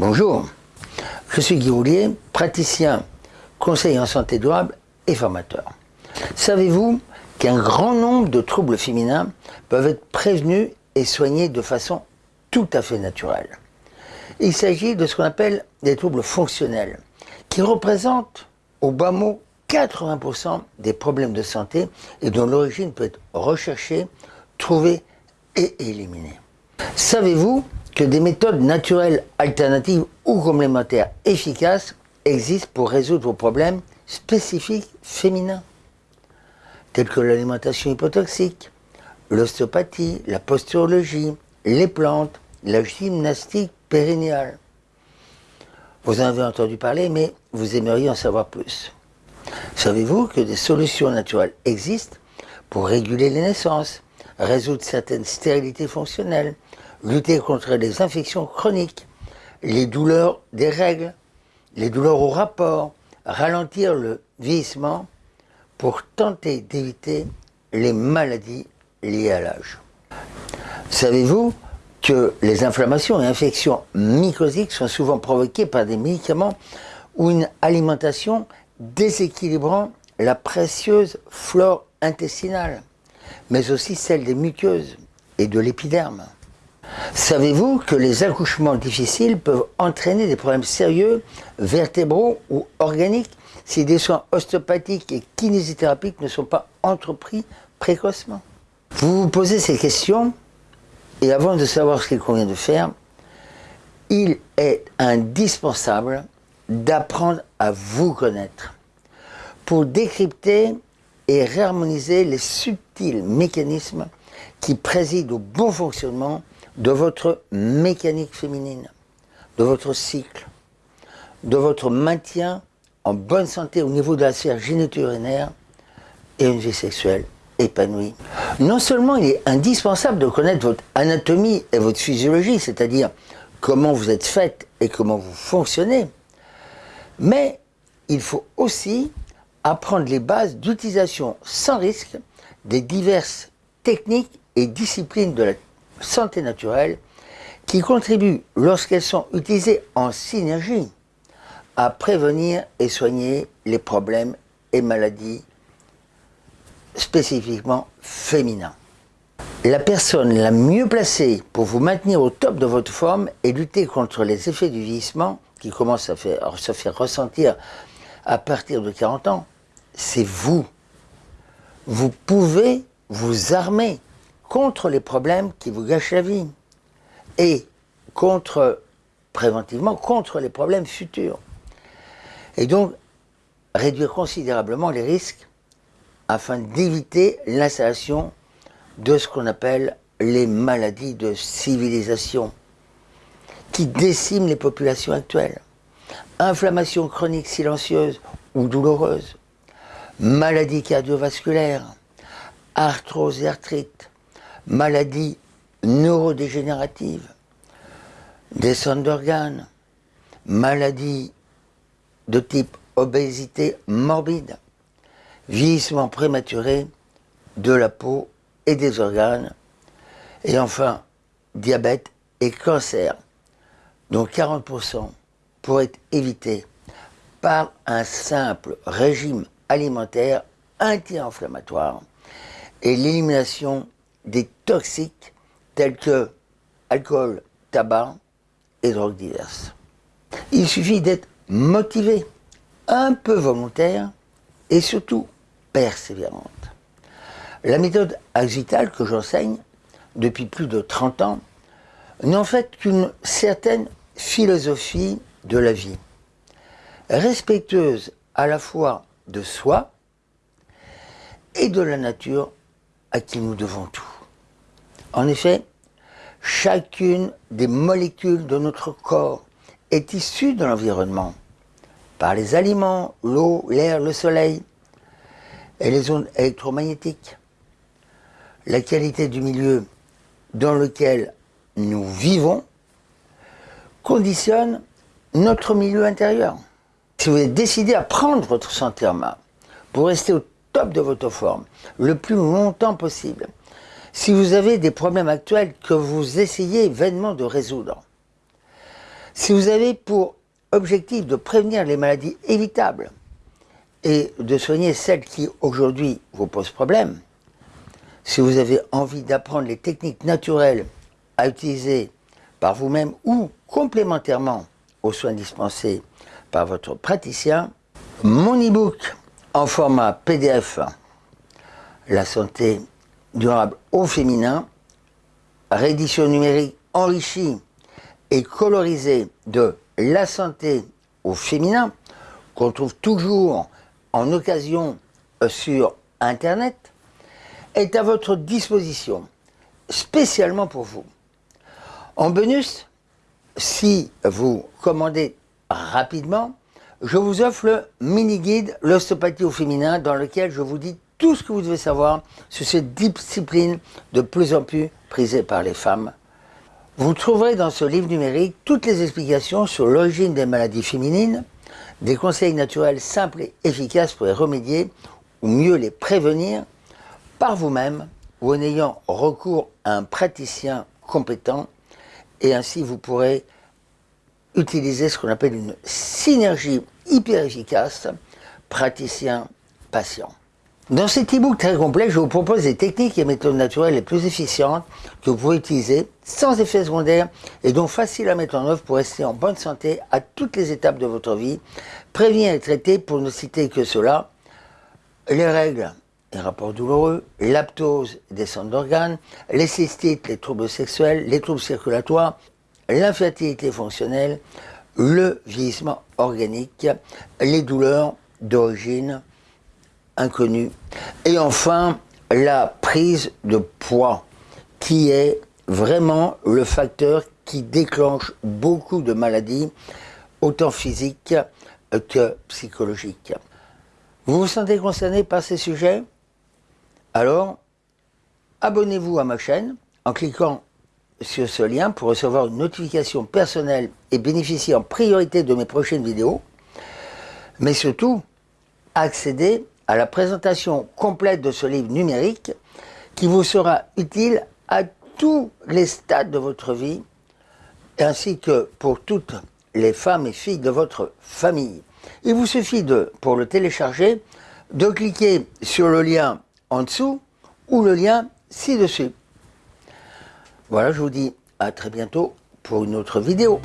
Bonjour, je suis Guy Roulier, praticien, conseiller en santé durable et formateur. Savez-vous qu'un grand nombre de troubles féminins peuvent être prévenus et soignés de façon tout à fait naturelle? Il s'agit de ce qu'on appelle des troubles fonctionnels, qui représentent au bas mot 80% des problèmes de santé et dont l'origine peut être recherchée, trouvée et éliminée. Savez-vous que des méthodes naturelles alternatives ou complémentaires efficaces existent pour résoudre vos problèmes spécifiques féminins, tels que l'alimentation hypotoxique, l'ostéopathie, la posturologie, les plantes, la gymnastique périnéale. Vous en avez entendu parler, mais vous aimeriez en savoir plus. Savez-vous que des solutions naturelles existent pour réguler les naissances, résoudre certaines stérilités fonctionnelles, lutter contre les infections chroniques, les douleurs des règles, les douleurs au rapport, ralentir le vieillissement pour tenter d'éviter les maladies liées à l'âge. Savez-vous que les inflammations et infections mycosiques sont souvent provoquées par des médicaments ou une alimentation déséquilibrant la précieuse flore intestinale, mais aussi celle des muqueuses et de l'épiderme? Savez-vous que les accouchements difficiles peuvent entraîner des problèmes sérieux, vertébraux ou organiques, si des soins ostéopathiques et kinésithérapiques ne sont pas entrepris précocement? Vous vous posez ces questions, et avant de savoir ce qu'il convient de faire, il est indispensable d'apprendre à vous connaître pour décrypter et réharmoniser les subtils mécanismes qui président au bon fonctionnement de votre mécanique féminine, de votre cycle, de votre maintien en bonne santé au niveau de la sphère géniturinaire et une vie sexuelle épanouie. Non seulement il est indispensable de connaître votre anatomie et votre physiologie, c'est-à-dire comment vous êtes faite et comment vous fonctionnez, mais il faut aussi apprendre les bases d'utilisation sans risque des diverses techniques et disciplines de la santé naturelle qui contribuent, lorsqu'elles sont utilisées en synergie, à prévenir et soigner les problèmes et maladies spécifiquement féminins. La personne la mieux placée pour vous maintenir au top de votre forme et lutter contre les effets du vieillissement qui commencent à, faire, se faire ressentir à partir de 40 ans, c'est vous. Vous pouvez vous armer contre les problèmes qui vous gâchent la vie et contre, préventivement, contre les problèmes futurs. Et donc, réduire considérablement les risques afin d'éviter l'installation de ce qu'on appelle les maladies de civilisation qui déciment les populations actuelles. Inflammation chronique silencieuse ou douloureuse, maladies cardiovasculaires, arthrose arthrite, maladies neurodégénératives, descente d'organes, maladies de type obésité morbide, vieillissement prématuré de la peau et des organes, et enfin diabète et cancer, dont 40% pourraient être évités par un simple régime alimentaire anti-inflammatoire et l'élimination des toxiques tels que alcool, tabac et drogues diverses. Il suffit d'être motivé, un peu volontaire et surtout persévérante. La méthode Axital que j'enseigne depuis plus de 30 ans n'est en fait qu'une certaine philosophie de la vie, respectueuse à la fois de soi et de la nature à qui nous devons tout. En effet, chacune des molécules de notre corps est issue de l'environnement, par les aliments, l'eau, l'air, le soleil et les ondes électromagnétiques. La qualité du milieu dans lequel nous vivons conditionne notre milieu intérieur. Si vous êtes décidé à prendre votre santé en main pour rester au top de votre forme le plus longtemps possible, si vous avez des problèmes actuels que vous essayez vainement de résoudre, Si vous avez pour objectif de prévenir les maladies évitables et de soigner celles qui aujourd'hui vous posent problème, si vous avez envie d'apprendre les techniques naturelles à utiliser par vous-même ou complémentairement aux soins dispensés par votre praticien, mon e-book en format PDF, La santé durable au féminin, réédition numérique enrichie et colorisée de La santé au féminin, qu'on trouve toujours en occasion sur Internet, est à votre disposition, spécialement pour vous. En bonus, si vous commandez rapidement, je vous offre le mini-guide L'ostéopathie au féminin dans lequel je vous dis tout ce que vous devez savoir sur cette discipline de plus en plus prisée par les femmes. Vous trouverez dans ce livre numérique toutes les explications sur l'origine des maladies féminines, des conseils naturels simples et efficaces pour y remédier ou mieux les prévenir par vous-même ou en ayant recours à un praticien compétent et ainsi vous pourrez utiliser ce qu'on appelle une synergie hyper efficace praticien-patient. Dans cet e-book très complet, je vous propose des techniques et méthodes naturelles les plus efficientes que vous pouvez utiliser sans effet secondaire et donc faciles à mettre en œuvre pour rester en bonne santé à toutes les étapes de votre vie, prévenir et traiter, pour ne citer que cela, les règles les rapports douloureux, l'aptose, descente d'organes, les cystites, les troubles sexuels, les troubles circulatoires, l'infertilité fonctionnelle, le vieillissement organique, les douleurs d'origine inconnue, et enfin la prise de poids, qui est vraiment le facteur qui déclenche beaucoup de maladies, autant physiques que psychologiques. Vous vous sentez concerné par ces sujets? Alors, abonnez-vous à ma chaîne en cliquant sur ce lien pour recevoir une notification personnelle et bénéficier en priorité de mes prochaines vidéos. Mais surtout, accédez à la présentation complète de ce livre numérique qui vous sera utile à tous les stades de votre vie ainsi que pour toutes les femmes et filles de votre famille. Il vous suffit de, pour le télécharger, de cliquer sur le lien en dessous ou le lien ci-dessus. Voilà, je vous dis à très bientôt pour une autre vidéo.